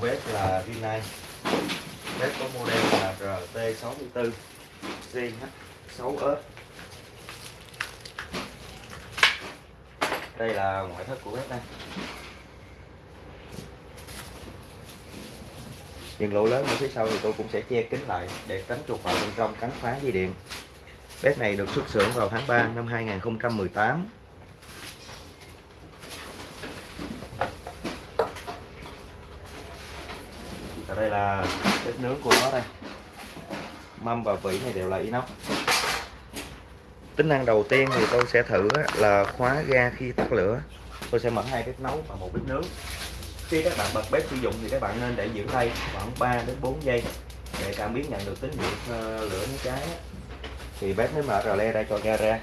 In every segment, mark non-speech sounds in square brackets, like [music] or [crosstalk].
của bếp là Rinnai bếp có model là RT64 CH6S đây là ngoại thất của bếp đây. Những lỗ lớn ở phía sau thì tôi cũng sẽ che kín lại để tránh chuột vào bên trong cắn phá dây điện. Bếp này được xuất xưởng vào tháng 3 năm 2018 Và đây là bếp nướng của nó đây. Mâm và vỉ này đều là inox. Tính năng đầu tiên thì tôi sẽ thử là khóa ga khi tắt lửa. Tôi sẽ mở hai bếp nấu và một bếp nướng. Khi các bạn bật bếp sử dụng thì các bạn nên để giữ tay khoảng 3 đến 4 giây để cảm biến nhận được tín hiệu ờ, lửa nó cháy thì bếp mới mở rờ le ra cho ga ra.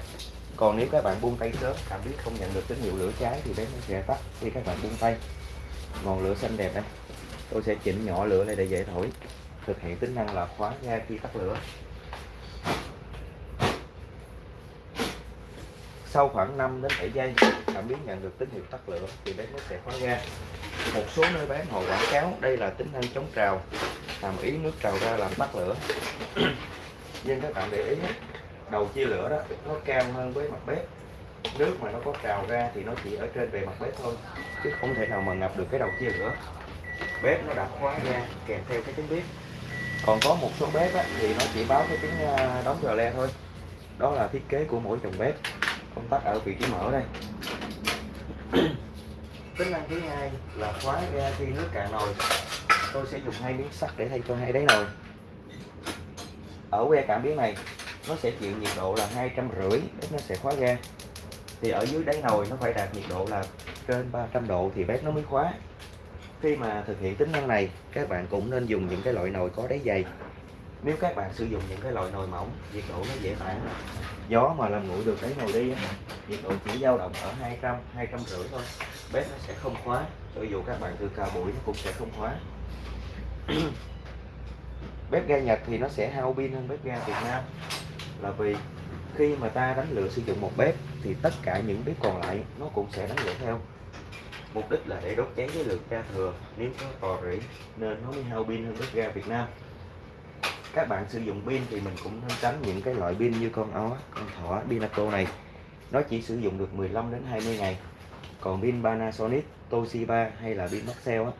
Còn nếu các bạn buông tay sớm cảm biến không nhận được tín hiệu lửa cháy thì bếp nó sẽ tắt khi các bạn buông tay. Ngọn lửa xanh đẹp đây tôi sẽ chỉnh nhỏ lửa này để dễ thổi. Thực hiện tính năng là khóa ga khi tắt lửa. Sau khoảng 5 đến 7 giây, cảm biến nhận được tín hiệu tắt lửa thì bếp nó sẽ khóa ga. Một số nơi bán họ quảng cáo, đây là tính năng chống trào, làm ý nước trào ra làm tắt lửa. [clears throat] Nhưng các bạn để ý, đầu chia lửa đó, nó cao hơn với mặt bếp. Nước mà nó có trào ra thì nó chỉ ở trên bề mặt bếp thôi, chứ không thể nào mà ngập được cái đầu chia lửa bếp nó đã khóa ga kèm theo cái tiếng bếp. Còn có một số bếp á, thì nó chỉ báo cái tiếng à, đóng rờ le thôi. Đó là thiết kế của mỗi dòng bếp. Công tắc ở vị trí mở đây. [clears throat] Tính năng thứ hai là khóa ga khi nước cạn nồi. Tôi sẽ dùng hai miếng sắt để thay cho hai đáy nồi. Ở que cảm biến này nó sẽ chịu nhiệt độ là hai trăm rưỡi bếp nó sẽ khóa ga. Thì ở dưới đáy nồi nó phải đạt nhiệt độ là trên 300 độ thì bếp nó mới khóa khi mà thực hiện tính năng này, các bạn cũng nên dùng những cái loại nồi có đáy dày. Nếu các bạn sử dụng những cái loại nồi mỏng, nhiệt độ nó dễ tản. Gió mà làm nguội được cái nồi đi nhiệt độ chỉ dao động ở 200 200 rưỡi thôi. Bếp nó sẽ không khóa, cho dù các bạn từ cào bụi nó cũng sẽ không khóa. [clears throat] Bếp ga Nhật thì nó sẽ hao pin hơn bếp ga Việt Nam. Là vì khi mà ta đánh lửa sử dụng một bếp thì tất cả những bếp còn lại nó cũng sẽ đánh lửa theo mục đích là để đốt cháy cái lượng ga thừa nếu có tò rỉ. Nên nó mới hao pin hơn bếp ga Việt Nam. Các bạn sử dụng pin thì mình cũng nên tránh những cái loại pin như con ó con thỏ Pinaco này. Nó chỉ sử dụng được 15 đến 20 ngày. Còn pin Panasonic Toshiba hay là pin Maxell á,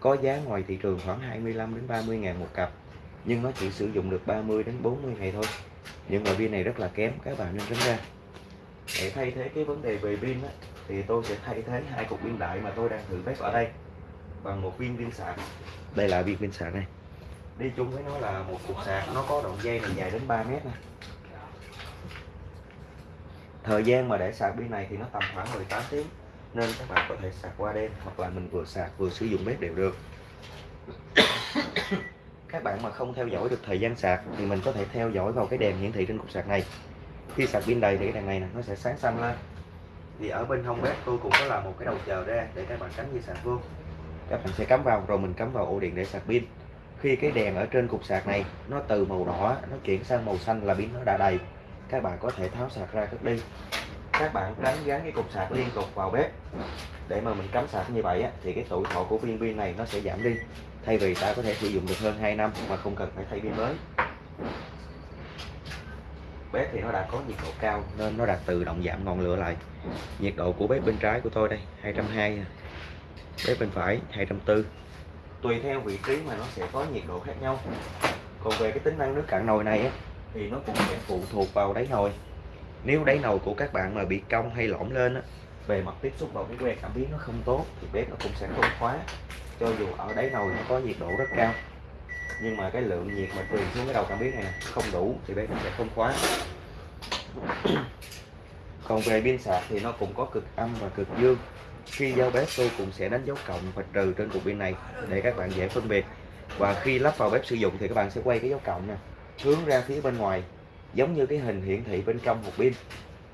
có giá ngoài thị trường khoảng 25 đến 30 ngàn một cặp. Nhưng nó chỉ sử dụng được 30 đến 40 ngày thôi. Những loại pin này rất là kém các bạn nên tránh ra. Để thay thế cái vấn đề về pin á, thì tôi sẽ thay thế hai cục pin đại mà tôi đang thử bếp ở đây bằng một viên pin sạc. Đây là viên pin sạc này. Đi chung với nó là một cục sạc nó có đoạn dây này dài đến 3 mét này thời gian mà để sạc pin này thì nó tầm khoảng 18 tiếng nên các bạn có thể sạc qua đêm hoặc là mình vừa sạc vừa sử dụng bếp đều được. [coughs] Các bạn mà không theo dõi được thời gian sạc thì mình có thể theo dõi vào cái đèn hiển thị trên cục sạc này. Khi sạc pin đầy thì cái đèn này nè nó sẽ sáng xanh lên thì ở bên hông bếp tôi cũng có làm một cái đầu chờ ra để các bạn cắm dây sạc vô. Các bạn sẽ cắm vào rồi mình cắm vào ổ điện để sạc pin. Khi cái đèn ở trên cục sạc này nó từ màu đỏ nó chuyển sang màu xanh là pin nó đã đầy. Các bạn có thể tháo sạc ra cất đi. Các bạn tránh gắn cái cục sạc liên tục vào bếp. Để mà mình cắm sạc như vậy á, thì cái tuổi thọ của viên pin này nó sẽ giảm đi. Thay vì ta có thể sử dụng được hơn 2 năm mà không cần phải thay pin mới bếp thì nó đã có nhiệt độ cao nên nó đã tự động giảm ngọn lửa lại. Nhiệt độ của bếp bên trái của tôi đây 220 bếp bên phải 240 tùy theo vị trí mà nó sẽ có nhiệt độ khác nhau. Còn về cái tính năng nước cạn nồi này á, thì nó cũng sẽ phụ thuộc vào đáy nồi. Nếu đáy nồi của các bạn mà bị cong hay lõm lên á, về mặt tiếp xúc vào cái que cảm biến nó không tốt thì bếp nó cũng sẽ không khóa. Cho dù ở đáy nồi nó có nhiệt độ rất cao nhưng mà cái lượng nhiệt mà truyền xuống cái đầu cảm biến này không đủ thì bếp nó sẽ không khóa. [clears throat] Còn về pin sạc thì nó cũng có cực âm và cực dương. Khi giao bếp, tôi cũng sẽ đánh dấu cộng và trừ trên cục pin này để các bạn dễ phân biệt. Và khi lắp vào bếp sử dụng thì các bạn sẽ quay cái dấu cộng nè, hướng ra phía bên ngoài, giống như cái hình hiển thị bên trong hộp pin.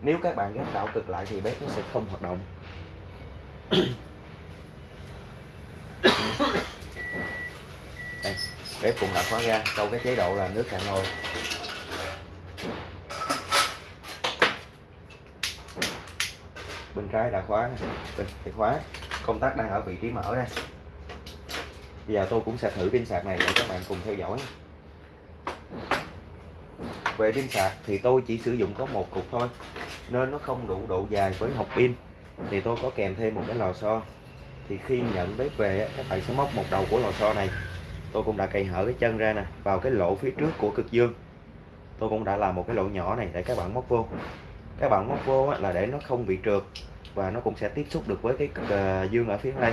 Nếu các bạn gắn đảo cực lại thì bếp nó sẽ không hoạt động [clears throat] Đây, bếp cũng đã khóa ra sau cái chế độ là nước cạn nồi bên trái đã khóa bên thì khóa. Công tắc đang ở vị trí mở đây. Bây giờ tôi cũng sẽ thử pin sạc này để các bạn cùng theo dõi. Về pin sạc thì tôi chỉ sử dụng có một cục thôi, nên nó không đủ độ dài với hộp pin. Thì tôi có kèm thêm một cái lò xo. Thì khi nhận bếp về các bạn sẽ móc một đầu của lò xo này tôi cũng đã cày hở cái chân ra nè vào cái lỗ phía trước của cực dương. Tôi cũng đã làm một cái lỗ nhỏ này để các bạn móc vô. Các bạn móc vô là để nó không bị trượt và nó cũng sẽ tiếp xúc được với cái cực ờ, dương ở phía đây.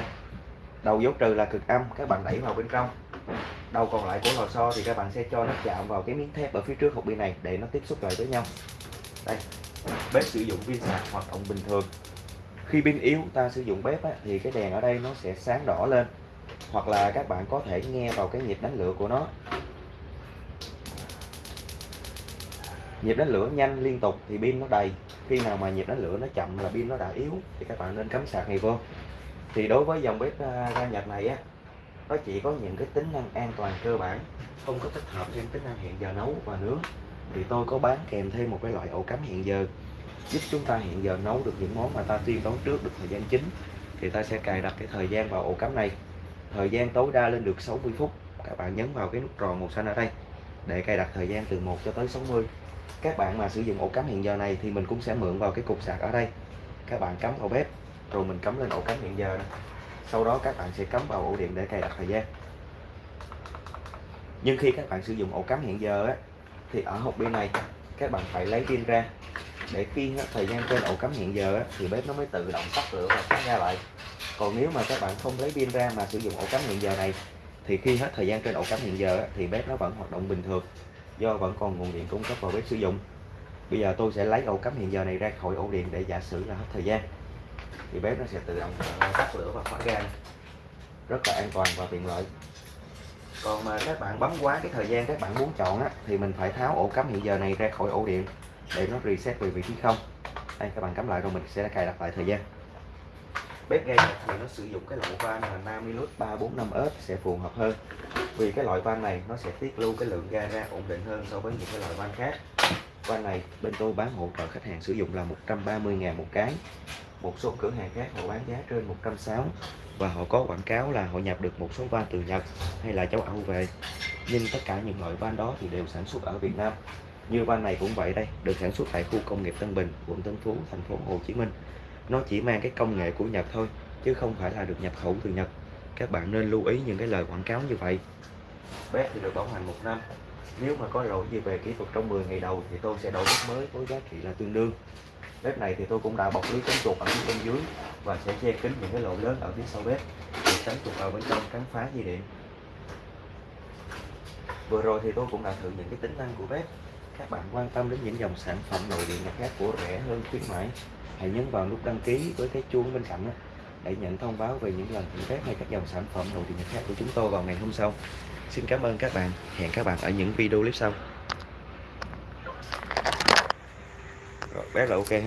Đầu dấu trừ là cực âm các bạn đẩy vào bên trong. Đầu còn lại của lò xo thì các bạn sẽ cho nó chạm vào cái miếng thép ở phía trước hộp pin này để nó tiếp xúc lại với nhau. Đây bếp sử dụng pin sạc hoạt động bình thường. Khi pin yếu ta sử dụng bếp á, thì cái đèn ở đây nó sẽ sáng đỏ lên hoặc là các bạn có thể nghe vào cái nhịp đánh lửa của nó. Nhịp đánh lửa nhanh liên tục thì pin nó đầy. Khi nào mà nhịp đánh lửa nó chậm là pin nó đã yếu thì các bạn nên cắm sạc này vô. Thì đối với dòng bếp à, ga Nhật này á nó chỉ có những cái tính năng an toàn cơ bản không có tích hợp thêm tính năng hẹn giờ nấu và nướng. Thì tôi có bán kèm thêm một cái loại ổ cắm hẹn giờ giúp chúng ta hẹn giờ nấu được những món mà ta tiên đón trước được thời gian chính. Thì ta sẽ cài đặt cái thời gian vào ổ cắm này thời gian tối đa lên được 60 phút. Các bạn nhấn vào cái nút tròn màu xanh ở đây để cài đặt thời gian từ 1 cho tới 60 các bạn mà sử dụng ổ cắm hẹn giờ này thì mình cũng sẽ mượn vào cái cục sạc ở đây. Các bạn cắm vào bếp rồi mình cắm lên ổ cắm hẹn giờ này. sau đó các bạn sẽ cắm vào ổ điện để cài đặt thời gian. Nhưng khi các bạn sử dụng ổ cắm hẹn giờ á, thì ở hộp pin này các bạn phải lấy pin ra. Để khi thời gian trên ổ cắm hẹn giờ thì bếp nó mới tự động tắt lửa và tắt ra lại còn nếu mà các bạn không lấy pin ra mà sử dụng ổ cắm hiện giờ này thì khi hết thời gian trên ổ cắm hiện giờ thì bếp nó vẫn hoạt động bình thường do vẫn còn nguồn điện cung cấp vào bếp sử dụng. Bây giờ tôi sẽ lấy ổ cắm hiện giờ này ra khỏi ổ điện để giả sử là hết thời gian. Thì bếp nó sẽ tự động ờ, tắt lửa và khóa ga. Rất là an toàn và tiện lợi. Còn mà các bạn bấm quá cái thời gian các bạn muốn chọn á, thì mình phải tháo ổ cắm hiện giờ này ra khỏi ổ điện để nó reset về vị trí không. Đây các bạn cắm lại rồi mình sẽ cài đặt lại thời gian bếp ga Nhật thì nó sử dụng cái loại van là Namilus 345S sẽ phù hợp hơn. Vì cái loại van này nó sẽ tiết lưu cái lượng ga ra ổn định hơn so với những cái loại van khác. Van này bên tôi bán hỗ trợ khách hàng sử dụng là 130.000 một cái. Một số cửa hàng khác họ bán giá trên 160 và họ có quảng cáo là họ nhập được một số van từ Nhật hay là châu Âu về. Nhưng tất cả những loại van đó thì đều sản xuất ở Việt Nam. Như van này cũng vậy đây, được sản xuất tại khu công nghiệp Tân Bình, quận Tân Phú, thành phố Hồ Chí Minh nó chỉ mang cái công nghệ của Nhật thôi, chứ không phải là được nhập khẩu từ Nhật. Các bạn nên lưu ý những cái lời quảng cáo như vậy. Bếp thì được bảo hành một năm. Nếu mà có lỗi gì về kỹ thuật trong 10 ngày đầu thì tôi sẽ đổi bếp mới với giá trị là tương đương. Bếp này thì tôi cũng đã bọc lưới chống chuột ở phía bên dưới và sẽ che kín những cái lỗ lớn ở phía sau bếp để tránh chuột vào bên trong cắn phá dây điện. Vừa rồi thì tôi cũng đã thử những cái tính năng của bếp. Các bạn quan tâm đến những dòng sản phẩm nội địa nhật khác của rẻ hơn khuyến mãi hãy nhấn vào nút đăng ký với cái chuông bên cạnh để nhận thông báo về những lần thử bếp hay các dòng sản phẩm nội địa khác của chúng tôi vào ngày hôm sau. Xin cảm ơn các bạn. Hẹn các bạn ở những video clip sau. Rồi, bé là ok ha.